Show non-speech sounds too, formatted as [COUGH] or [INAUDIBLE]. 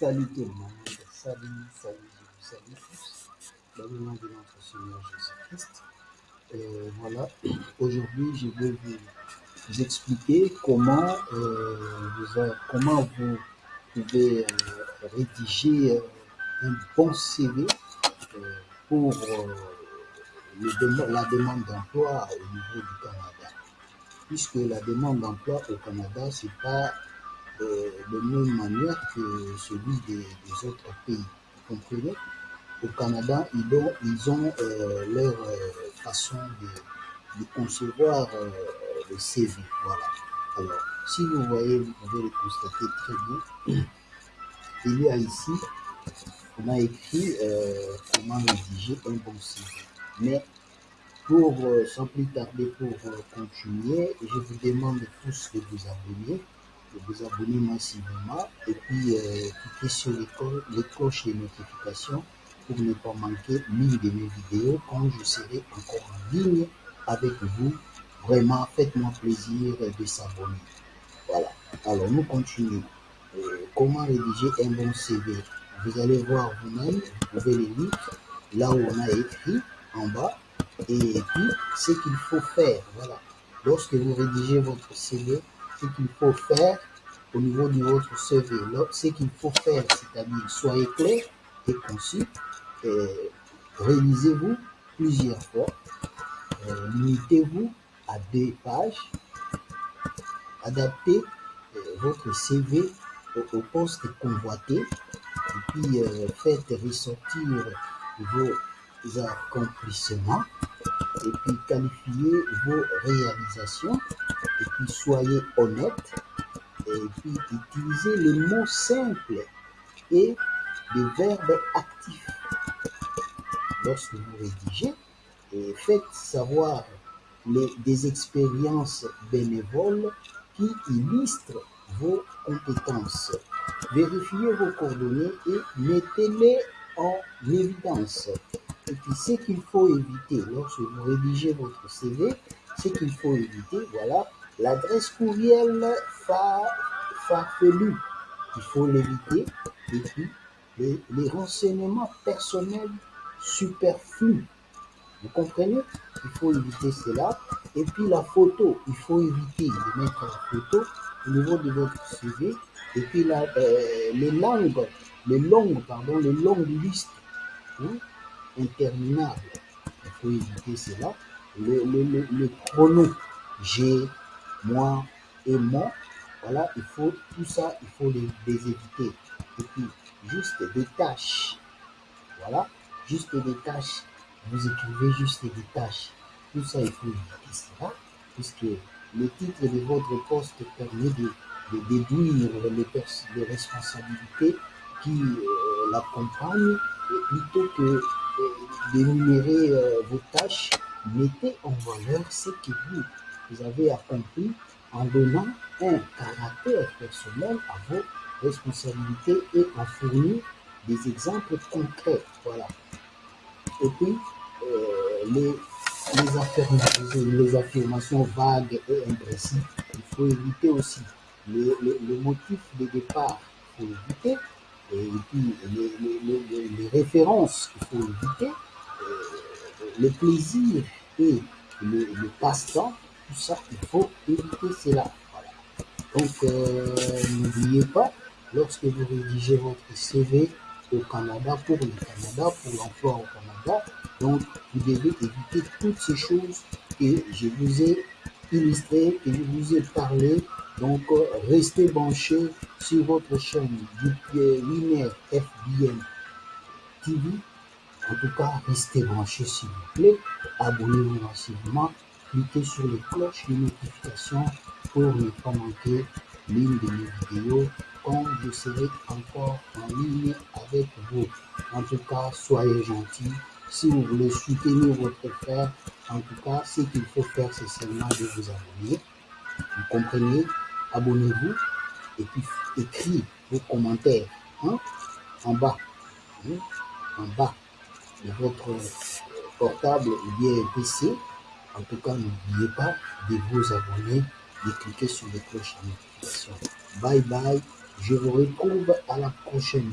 Salut tout le monde, salut, salut, salue tous, dans le de notre Seigneur Jésus-Christ. Euh, voilà, aujourd'hui je vais vous, expliquer comment, euh, vous, comment vous pouvez euh, rédiger un bon CV pour le la demande d'emploi au niveau du Canada. Puisque la demande d'emploi au Canada, c'est pas euh, de même manière que celui des, autres pays. Vous comprenez? Au Canada, ils ont, ils ont euh, leur euh, façon de, concevoir le CV. Voilà. Alors, si vous voyez, vous pouvez le constater très bien. [CLEARS THROAT] Il y a ici, on a écrit comment rédiger un bon CV. Mais pour, sans plus tarder, pour continuer, je vous demande tous de vous abonner, vous abonner massivement et puis euh, cliquez sur les, co- les cloches pour ne pas manquer l'une de mes vidéos quand je serai encore en ligne avec vous. Vraiment, faites-moi plaisir de s'abonner. Voilà. Alors, nous continuons. Euh, comment rédiger un bon CV Vous allez voir vous-même, vous pouvez le lire là où on a écrit en bas et puis ce qu'il faut faire. Voilà. Lorsque vous rédigez votre CV, ce qu'il faut faire au niveau de votre CV, ce qu'il faut faire, c'est-à-dire soyez clair et concis, euh, révisez-vous plusieurs fois, euh, limitez-vous à deux pages, adaptez euh, votre CV au, au poste convoité. Et puis euh, faites ressortir vos accomplissements et puis qualifiez vos réalisations et puis soyez honnête et puis utilisez les mots simples et des verbes actifs lorsque vous rédigez et faites savoir les, des expériences bénévoles qui illustrent vos compétences. Vérifiez vos coordonnées et mettez-les en évidence. Et puis ce qu'il faut éviter lorsque vous rédigez votre CV, ce qu'il faut éviter, voilà, l'adresse courriel fa- farfelue, il faut l'éviter. Et puis les, les renseignements personnels superflus. Vous comprenez? Il faut éviter cela. Et puis la photo, il faut éviter de mettre la photo au niveau de votre CV. Et puis la, euh, les langues, les longues, pardon, les longues listes hein, interminables. Il faut éviter cela. Le, le, pronom j'ai, moi et mon, voilà, il faut tout ça, il faut les, éviter. Et puis juste des tâches voilà, juste des tâches. Vous écrivez juste des tâches. Tout ça, il faut éviter cela, puisque le titre de votre poste permet de, déduire les, responsabilités qui euh, l'accompagnent. Plutôt que d'énumérer euh, vos tâches, mettez en valeur ce que vous, vous avez accompli en donnant un caractère personnel à vos responsabilités et en fournir des exemples concrets. Voilà. Et puis, euh, les, affirmations, vagues et imprécises, il faut éviter aussi. Le, motif de départ, il faut éviter. Et puis, les- les références, il faut éviter. Euh, le plaisir et le, passe-temps, tout ça, il faut éviter cela. Donc, euh, n'oubliez pas, lorsque vous rédigez votre CV au Canada, pour le Canada, pour l'emploi au Canada, donc vous devez éviter toutes ces choses que je vous ai illustrées, que je vous ai parlé. Donc, euh, restez branchés sur votre chaîne du Winner FBN TV. En tout cas, restez branchés s'il vous plaît. Abonnez-vous massivement. Cliquez sur les cloches de notification pour ne pas manquer l'une de mes vidéos quand je serai encore en ligne avec vous. En tout cas, soyez gentils. Si vous voulez soutenir votre frère, en tout cas, ce qu'il faut faire, c'est seulement de vous abonner. Vous comprenez? Abonnez-vous et puis écrivez vos commentaires hein, en bas. hein, en bas votre portable ou bien PC. En tout cas, n'oubliez pas de vous abonner, de cliquer sur les cloches de notification. Bye bye, Je vous retrouve à la prochaine.